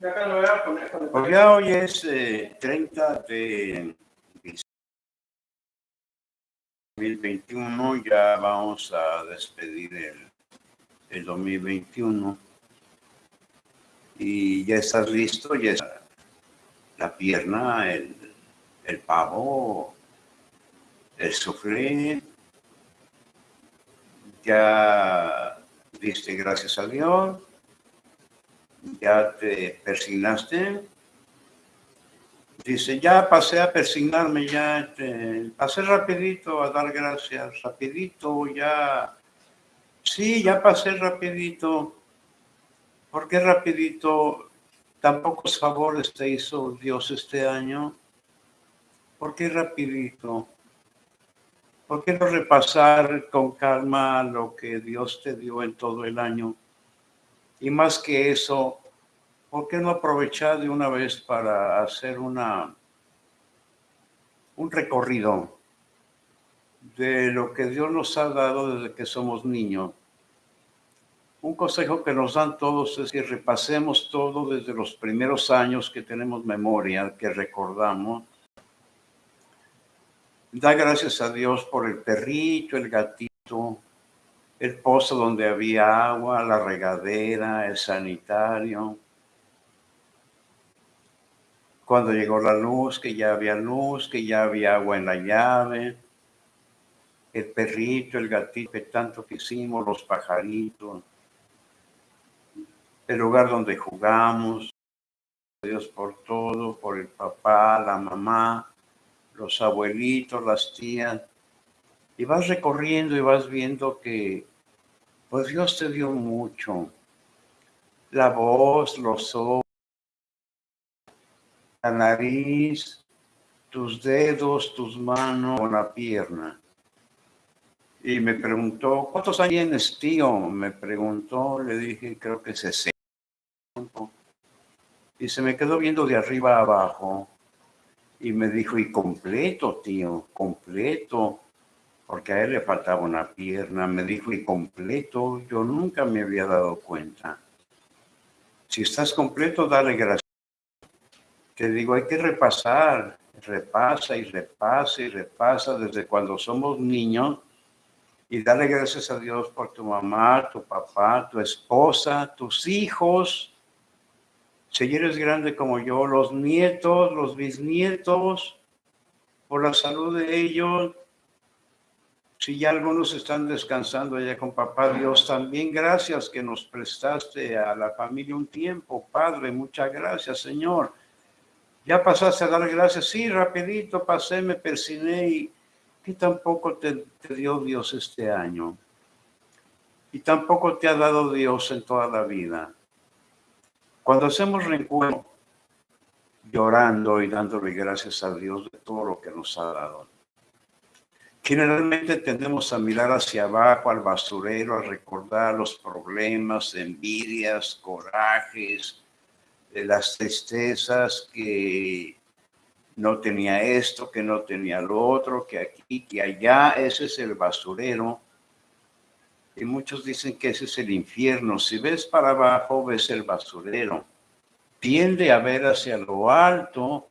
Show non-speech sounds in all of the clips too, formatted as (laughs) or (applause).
Pues ya hoy es 30 eh, de 2021, ya vamos a despedir el, el 2021 y ya estás listo, ya está la pierna, el, el pavo, el sufrir, ya diste gracias a Dios, ya te persignaste. Dice, ya pasé a persignarme, ya pasé rapidito a dar gracias, rapidito, ya, sí, ya pasé rapidito. ¿Por qué rapidito? Tan pocos favores te hizo Dios este año. ¿Por qué rapidito? ¿Por qué no repasar con calma lo que Dios te dio en todo el año? Y más que eso, ¿por qué no aprovechar de una vez para hacer una, un recorrido de lo que Dios nos ha dado desde que somos niños? Un consejo que nos dan todos es que repasemos todo desde los primeros años que tenemos memoria, que recordamos. Da gracias a Dios por el perrito, el gatito, el pozo donde había agua, la regadera, el sanitario. Cuando llegó la luz, que ya había luz, que ya había agua en la llave. El perrito, el gatito que tanto quisimos, los pajaritos. El lugar donde jugamos. Dios por todo, por el papá, la mamá, los abuelitos, las tías y vas recorriendo y vas viendo que pues Dios te dio mucho. La voz, los ojos, la nariz, tus dedos, tus manos, la pierna. Y me preguntó, ¿cuántos años tienes, tío? Me preguntó, le dije, creo que 60. Y se me quedó viendo de arriba a abajo. Y me dijo, y completo, tío, completo porque a él le faltaba una pierna, me dijo, y completo, yo nunca me había dado cuenta. Si estás completo, dale gracias. Te digo, hay que repasar, repasa y repasa y repasa desde cuando somos niños y dale gracias a Dios por tu mamá, tu papá, tu esposa, tus hijos. Si eres grande como yo, los nietos, los bisnietos, por la salud de ellos, si ya algunos están descansando allá con papá Dios, también gracias que nos prestaste a la familia un tiempo, Padre, muchas gracias, Señor. Ya pasaste a dar gracias, sí, rapidito pasé, me persiné y que tampoco te, dio Dios este año. Y tampoco te ha dado Dios en toda la vida. Cuando hacemos reencuentro, llorando y dándole gracias a Dios de todo lo que nos ha dado Generalmente tendemos a mirar hacia abajo, al basurero, a recordar los problemas, envidias, corajes, de las tristezas que no tenía esto, que no tenía lo otro, que aquí, que allá. Ese es el basurero. Y muchos dicen que ese es el infierno. Si ves para abajo, ves el basurero. Tiende a ver hacia lo alto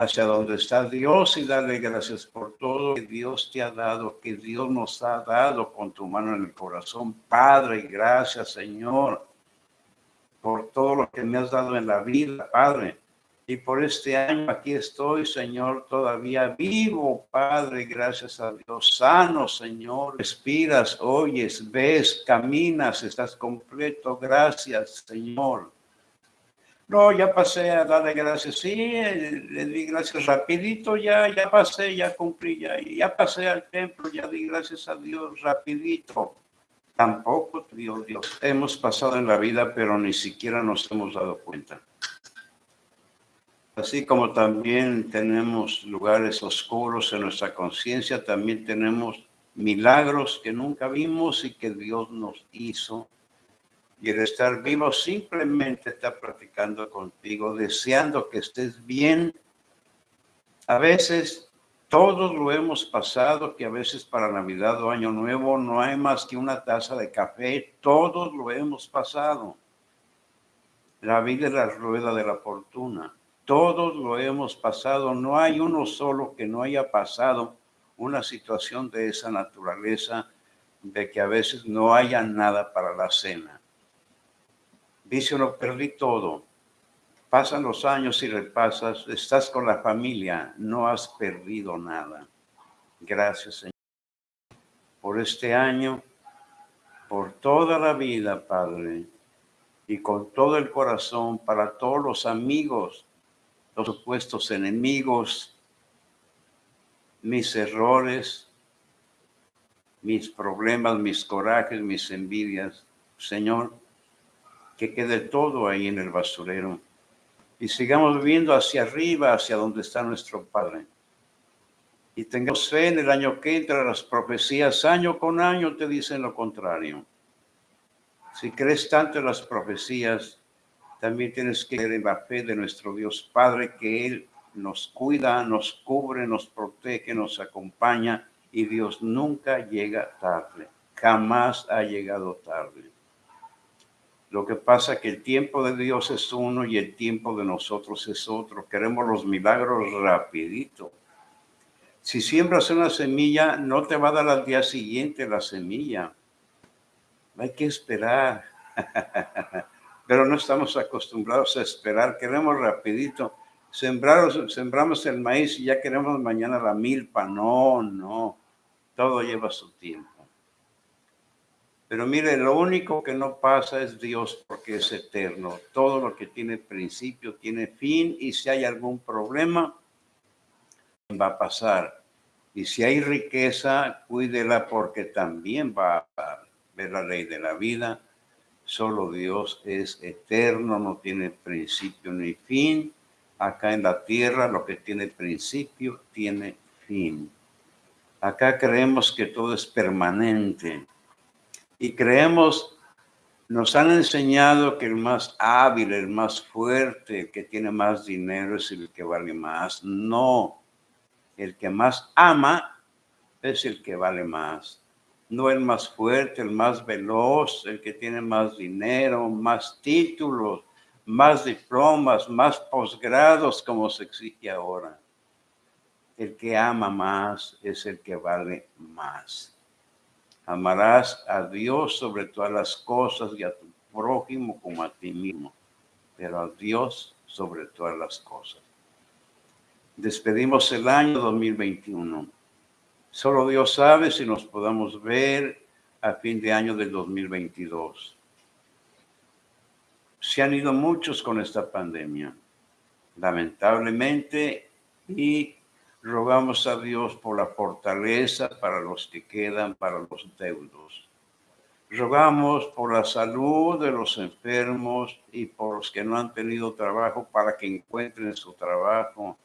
hacia donde está Dios y darle gracias por todo que Dios te ha dado, que Dios nos ha dado con tu mano en el corazón. Padre, gracias Señor por todo lo que me has dado en la vida, Padre. Y por este año aquí estoy, Señor, todavía vivo, Padre, gracias a Dios. Sano, Señor. Respiras, oyes, ves, caminas, estás completo. Gracias, Señor. No, ya pasé a darle gracias. Sí, le di gracias rapidito, ya, ya pasé, ya cumplí, ya, ya pasé al templo, ya di gracias a Dios rapidito. Tampoco, Dios, Dios, hemos pasado en la vida, pero ni siquiera nos hemos dado cuenta. Así como también tenemos lugares oscuros en nuestra conciencia, también tenemos milagros que nunca vimos y que Dios nos hizo y el estar vivo simplemente está practicando contigo, deseando que estés bien. A veces todos lo hemos pasado, que a veces para Navidad o Año Nuevo no hay más que una taza de café, todos lo hemos pasado. La vida es la rueda de la fortuna. Todos lo hemos pasado. No hay uno solo que no haya pasado una situación de esa naturaleza de que a veces no haya nada para la cena. Dice uno, perdí todo. Pasan los años y repasas, estás con la familia, no has perdido nada. Gracias, Señor, por este año, por toda la vida, Padre, y con todo el corazón para todos los amigos, los supuestos enemigos, mis errores, mis problemas, mis corajes, mis envidias. Señor, que quede todo ahí en el basurero y sigamos viendo hacia arriba, hacia donde está nuestro Padre. Y tengamos fe en el año que entra, las profecías año con año te dicen lo contrario. Si crees tanto en las profecías, también tienes que creer en la fe de nuestro Dios Padre, que Él nos cuida, nos cubre, nos protege, nos acompaña y Dios nunca llega tarde, jamás ha llegado tarde. Lo que pasa es que el tiempo de Dios es uno y el tiempo de nosotros es otro. Queremos los milagros rapidito. Si siembras una semilla, no te va a dar al día siguiente la semilla. Hay que esperar. (laughs) Pero no estamos acostumbrados a esperar. Queremos rapidito. sembramos el maíz y ya queremos mañana la milpa. No, no. Todo lleva su tiempo. Pero mire, lo único que no pasa es Dios porque es eterno. Todo lo que tiene principio tiene fin y si hay algún problema, va a pasar. Y si hay riqueza, cuídela porque también va a ver la ley de la vida. Solo Dios es eterno, no tiene principio ni fin. Acá en la tierra lo que tiene principio tiene fin. Acá creemos que todo es permanente y creemos, nos han enseñado que el más hábil, el más fuerte, el que tiene más dinero es el que vale más. No, el que más ama es el que vale más. No el más fuerte, el más veloz, el que tiene más dinero, más títulos, más diplomas, más posgrados como se exige ahora. El que ama más es el que vale más. Amarás a Dios sobre todas las cosas y a tu prójimo como a ti mismo, pero a Dios sobre todas las cosas. Despedimos el año 2021. Solo Dios sabe si nos podamos ver a fin de año del 2022. Se han ido muchos con esta pandemia, lamentablemente, y Rogamos a Dios por la fortaleza para los que quedan, para los deudos. Rogamos por la salud de los enfermos y por los que no han tenido trabajo para que encuentren su trabajo.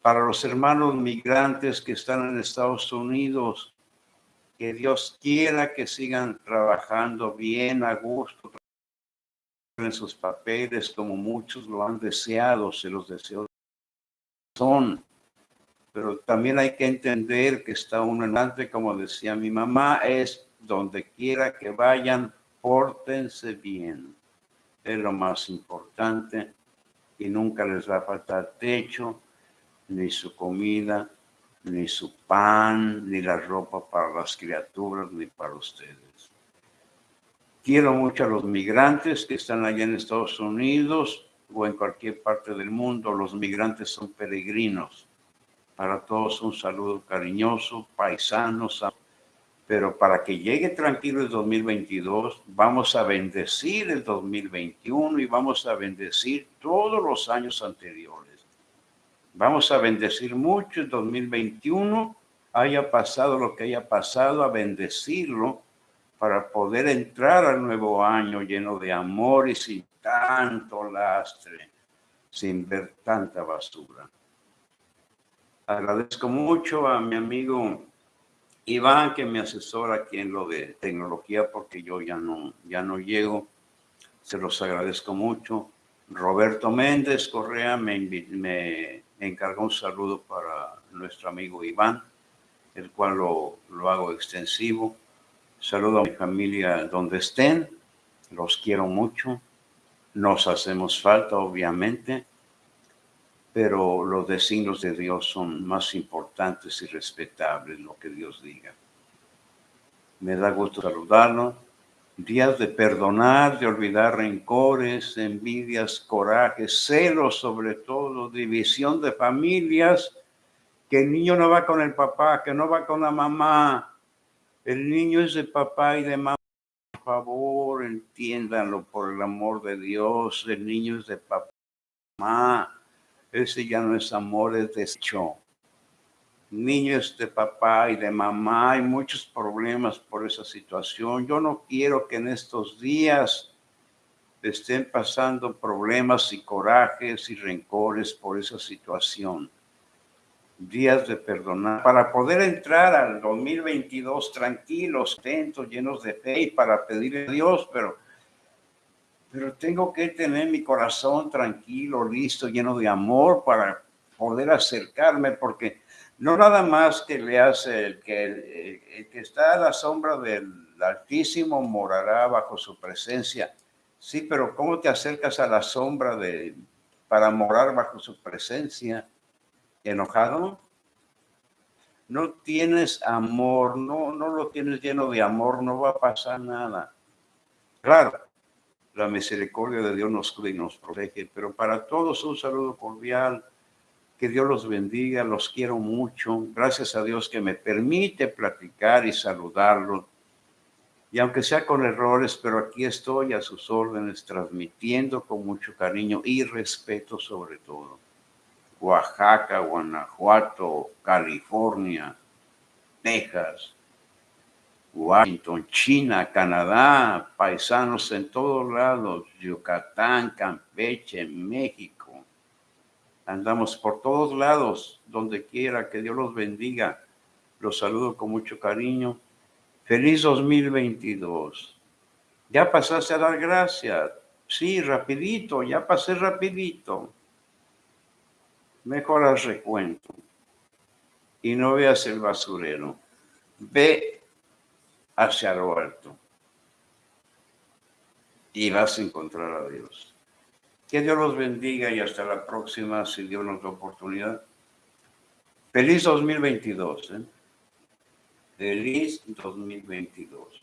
Para los hermanos migrantes que están en Estados Unidos, que Dios quiera que sigan trabajando bien, a gusto, en sus papeles como muchos lo han deseado, se los deseo. Son pero también hay que entender que está uno en como decía mi mamá, es donde quiera que vayan, pórtense bien. Es lo más importante y nunca les va a faltar techo, ni su comida, ni su pan, ni la ropa para las criaturas, ni para ustedes. Quiero mucho a los migrantes que están allá en Estados Unidos o en cualquier parte del mundo. Los migrantes son peregrinos para todos un saludo cariñoso, paisanos, pero para que llegue tranquilo el 2022, vamos a bendecir el 2021 y vamos a bendecir todos los años anteriores. Vamos a bendecir mucho el 2021, haya pasado lo que haya pasado, a bendecirlo para poder entrar al nuevo año lleno de amor y sin tanto lastre, sin ver tanta basura. Agradezco mucho a mi amigo Iván que me asesora aquí en lo de tecnología porque yo ya no, ya no llego. Se los agradezco mucho. Roberto Méndez Correa me, me encargó un saludo para nuestro amigo Iván, el cual lo, lo hago extensivo. Saludo a mi familia donde estén. Los quiero mucho. Nos hacemos falta, obviamente, pero los designios de Dios son más importantes y respetables, lo que Dios diga. Me da gusto saludarlo. Días de perdonar, de olvidar rencores, envidias, corajes, celos sobre todo, división de familias, que el niño no va con el papá, que no va con la mamá. El niño es de papá y de mamá. Por favor, entiéndanlo por el amor de Dios. El niño es de papá. Ese ya no es amor, es desecho niños de papá y de mamá, hay muchos problemas por esa situación. Yo no quiero que en estos días estén pasando problemas y corajes y rencores por esa situación. Días de perdonar para poder entrar al 2022 tranquilos, atentos, llenos de fe y para pedirle a Dios, pero, pero tengo que tener mi corazón tranquilo, listo, lleno de amor para poder acercarme porque no nada más que le hace el que, el, que está a la sombra del Altísimo morará bajo su presencia. Sí, pero ¿cómo te acercas a la sombra de para morar bajo su presencia? ¿Enojado? No tienes amor, no, no lo tienes lleno de amor, no va a pasar nada. Claro, la misericordia de Dios nos cuida y nos protege, pero para todos un saludo cordial que Dios los bendiga, los quiero mucho. Gracias a Dios que me permite platicar y saludarlos. Y aunque sea con errores, pero aquí estoy a sus órdenes, transmitiendo con mucho cariño y respeto sobre todo. Oaxaca, Guanajuato, California, Texas, Washington, China, Canadá, paisanos en todos lados, Yucatán, Campeche, México Andamos por todos lados, donde quiera, que Dios los bendiga. Los saludo con mucho cariño. Feliz 2022. Ya pasaste a dar gracias. Sí, rapidito, ya pasé rapidito. Mejor al recuento. Y no veas el basurero. Ve hacia lo alto. Y vas a encontrar a Dios. Que Dios los bendiga y hasta la próxima, si Dios nos da oportunidad. Feliz 2022. ¿eh? Feliz 2022.